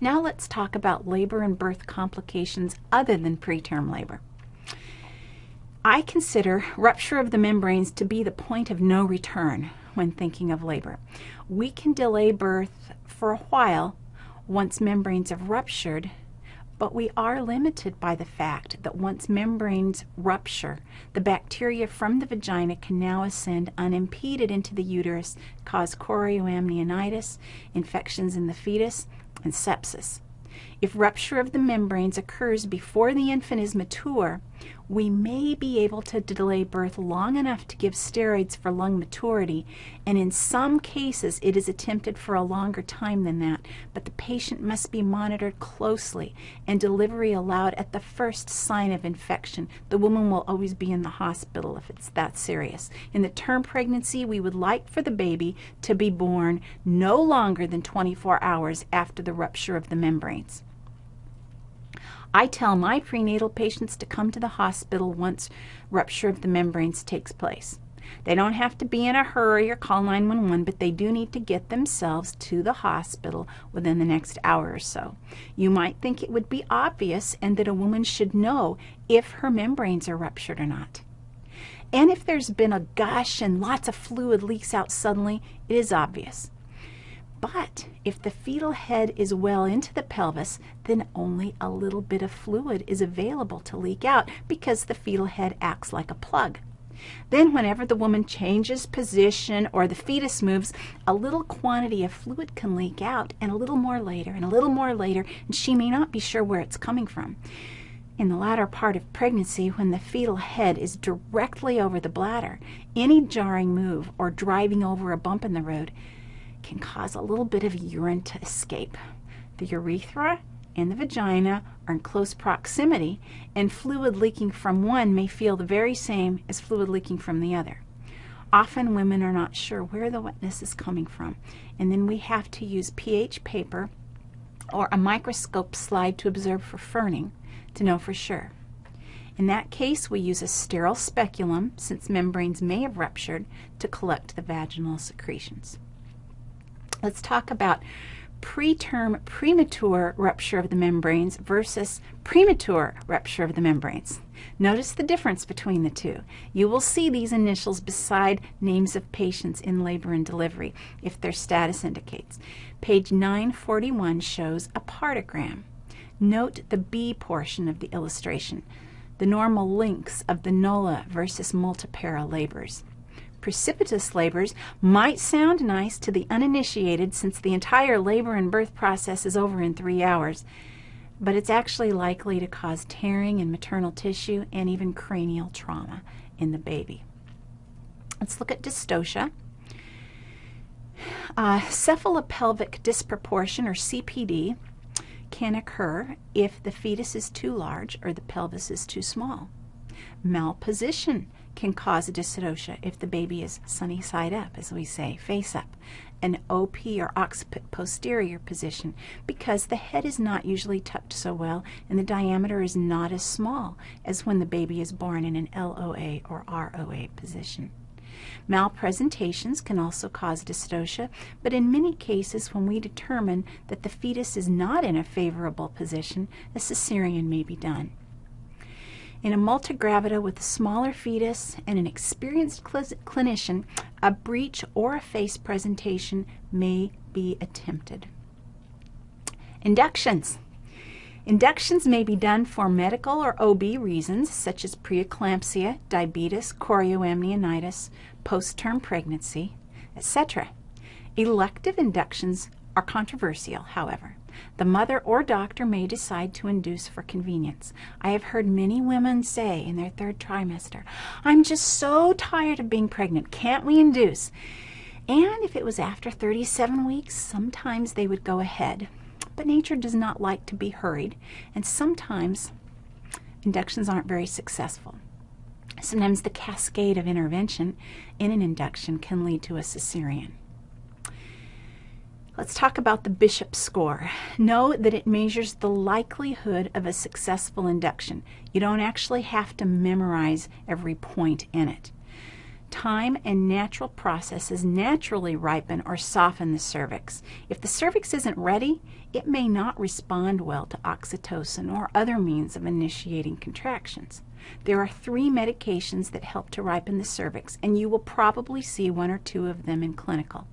Now let's talk about labor and birth complications other than preterm labor. I consider rupture of the membranes to be the point of no return when thinking of labor. We can delay birth for a while once membranes have ruptured but we are limited by the fact that once membranes rupture, the bacteria from the vagina can now ascend unimpeded into the uterus, cause chorioamnionitis, infections in the fetus, and sepsis. If rupture of the membranes occurs before the infant is mature, we may be able to delay birth long enough to give steroids for lung maturity, and in some cases it is attempted for a longer time than that, but the patient must be monitored closely and delivery allowed at the first sign of infection. The woman will always be in the hospital if it's that serious. In the term pregnancy, we would like for the baby to be born no longer than 24 hours after the rupture of the membranes. I tell my prenatal patients to come to the hospital once rupture of the membranes takes place. They don't have to be in a hurry or call 911, but they do need to get themselves to the hospital within the next hour or so. You might think it would be obvious and that a woman should know if her membranes are ruptured or not. And if there's been a gush and lots of fluid leaks out suddenly, it is obvious. But if the fetal head is well into the pelvis, then only a little bit of fluid is available to leak out because the fetal head acts like a plug. Then whenever the woman changes position or the fetus moves, a little quantity of fluid can leak out and a little more later and a little more later, and she may not be sure where it's coming from. In the latter part of pregnancy, when the fetal head is directly over the bladder, any jarring move or driving over a bump in the road can cause a little bit of urine to escape. The urethra and the vagina are in close proximity, and fluid leaking from one may feel the very same as fluid leaking from the other. Often women are not sure where the wetness is coming from, and then we have to use pH paper or a microscope slide to observe for ferning to know for sure. In that case, we use a sterile speculum, since membranes may have ruptured, to collect the vaginal secretions. Let's talk about preterm premature rupture of the membranes versus premature rupture of the membranes. Notice the difference between the two. You will see these initials beside names of patients in labor and delivery if their status indicates. Page 941 shows a partogram. Note the B portion of the illustration, the normal lengths of the nulla versus multipara labors precipitous labors might sound nice to the uninitiated since the entire labor and birth process is over in three hours, but it's actually likely to cause tearing in maternal tissue and even cranial trauma in the baby. Let's look at dystocia. Uh, cephalopelvic disproportion, or CPD, can occur if the fetus is too large or the pelvis is too small. Malposition can cause a dystocia if the baby is sunny side up, as we say, face up, an OP or occiput posterior position because the head is not usually tucked so well and the diameter is not as small as when the baby is born in an LOA or ROA position. Malpresentations can also cause dystocia, but in many cases when we determine that the fetus is not in a favorable position, a cesarean may be done. In a multigravida with a smaller fetus and an experienced cl clinician, a breech or a face presentation may be attempted. Inductions. Inductions may be done for medical or OB reasons such as preeclampsia, diabetes, chorioamnionitis, post-term pregnancy, etc. Elective inductions are controversial, however. The mother or doctor may decide to induce for convenience. I have heard many women say in their third trimester, I'm just so tired of being pregnant, can't we induce? And if it was after 37 weeks, sometimes they would go ahead. But nature does not like to be hurried, and sometimes inductions aren't very successful. Sometimes the cascade of intervention in an induction can lead to a cesarean. Let's talk about the Bishop score. Know that it measures the likelihood of a successful induction. You don't actually have to memorize every point in it. Time and natural processes naturally ripen or soften the cervix. If the cervix isn't ready, it may not respond well to oxytocin or other means of initiating contractions. There are three medications that help to ripen the cervix, and you will probably see one or two of them in clinical.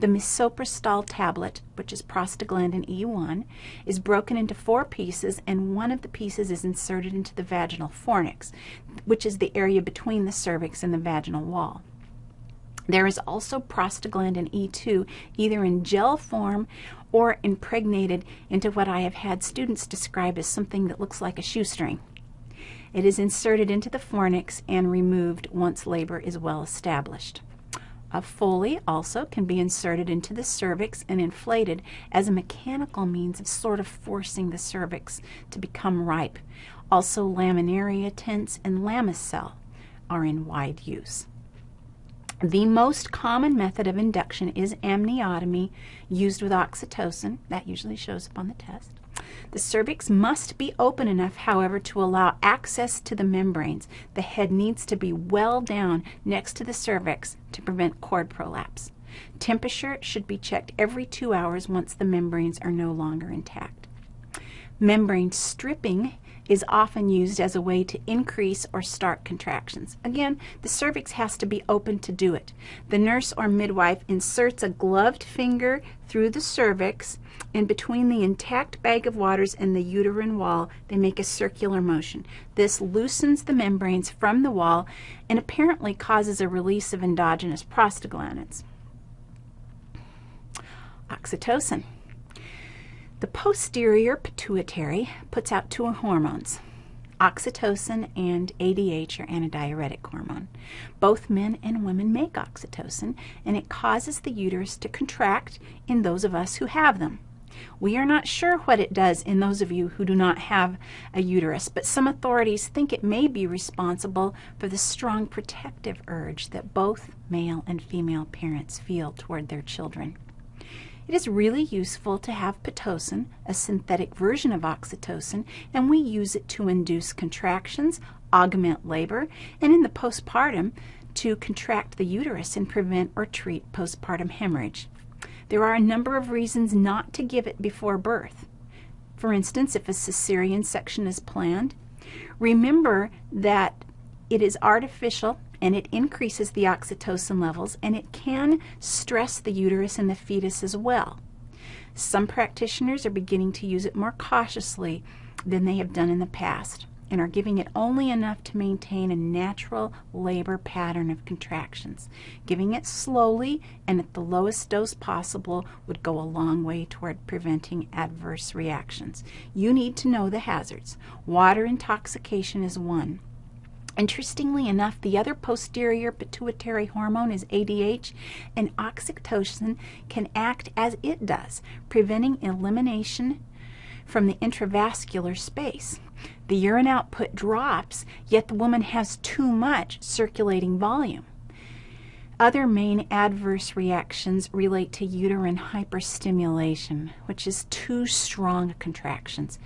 The misoprostol tablet, which is prostaglandin E1, is broken into four pieces, and one of the pieces is inserted into the vaginal fornix, which is the area between the cervix and the vaginal wall. There is also prostaglandin E2, either in gel form or impregnated into what I have had students describe as something that looks like a shoestring. It is inserted into the fornix and removed once labor is well established. A Foley also can be inserted into the cervix and inflated as a mechanical means of sort of forcing the cervix to become ripe. Also, laminaria tents and Lamicel are in wide use. The most common method of induction is amniotomy used with oxytocin. That usually shows up on the test. The cervix must be open enough, however, to allow access to the membranes. The head needs to be well down next to the cervix to prevent cord prolapse. Temperature should be checked every two hours once the membranes are no longer intact. Membrane stripping is often used as a way to increase or start contractions. Again, the cervix has to be open to do it. The nurse or midwife inserts a gloved finger through the cervix and between the intact bag of waters and the uterine wall, they make a circular motion. This loosens the membranes from the wall and apparently causes a release of endogenous prostaglandins. Oxytocin. The posterior pituitary puts out two hormones, oxytocin and ADH or antidiuretic hormone. Both men and women make oxytocin and it causes the uterus to contract in those of us who have them. We are not sure what it does in those of you who do not have a uterus, but some authorities think it may be responsible for the strong protective urge that both male and female parents feel toward their children. It is really useful to have Pitocin, a synthetic version of oxytocin, and we use it to induce contractions, augment labor, and in the postpartum to contract the uterus and prevent or treat postpartum hemorrhage. There are a number of reasons not to give it before birth. For instance, if a cesarean section is planned, remember that it is artificial and it increases the oxytocin levels and it can stress the uterus and the fetus as well. Some practitioners are beginning to use it more cautiously than they have done in the past and are giving it only enough to maintain a natural labor pattern of contractions. Giving it slowly and at the lowest dose possible would go a long way toward preventing adverse reactions. You need to know the hazards. Water intoxication is one. Interestingly enough, the other posterior pituitary hormone is ADH, and oxytocin can act as it does, preventing elimination from the intravascular space. The urine output drops, yet the woman has too much circulating volume. Other main adverse reactions relate to uterine hyperstimulation, which is too strong contractions.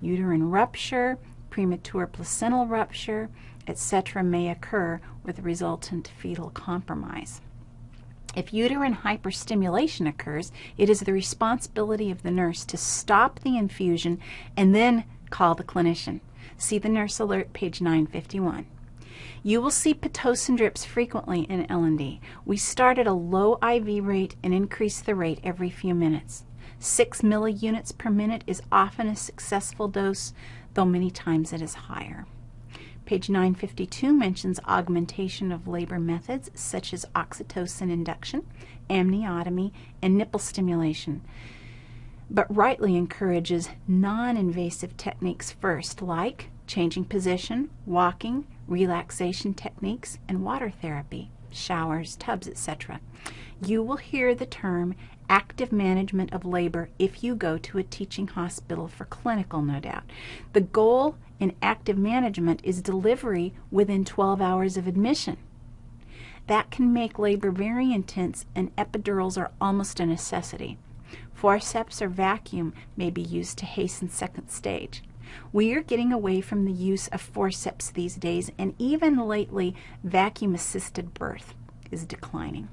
Uterine rupture, premature placental rupture, etc., may occur with resultant fetal compromise. If uterine hyperstimulation occurs, it is the responsibility of the nurse to stop the infusion and then call the clinician. See the nurse alert, page 951. You will see Pitocin drips frequently in L&D. We start at a low IV rate and increase the rate every few minutes. 6 milliunits per minute is often a successful dose, though many times it is higher. Page 952 mentions augmentation of labor methods such as oxytocin induction, amniotomy, and nipple stimulation, but rightly encourages non-invasive techniques first, like changing position, walking, relaxation techniques, and water therapy, showers, tubs, etc. You will hear the term active management of labor if you go to a teaching hospital for clinical, no doubt. The goal in active management is delivery within 12 hours of admission. That can make labor very intense and epidurals are almost a necessity. Forceps or vacuum may be used to hasten second stage. We are getting away from the use of forceps these days, and even lately, vacuum assisted birth is declining.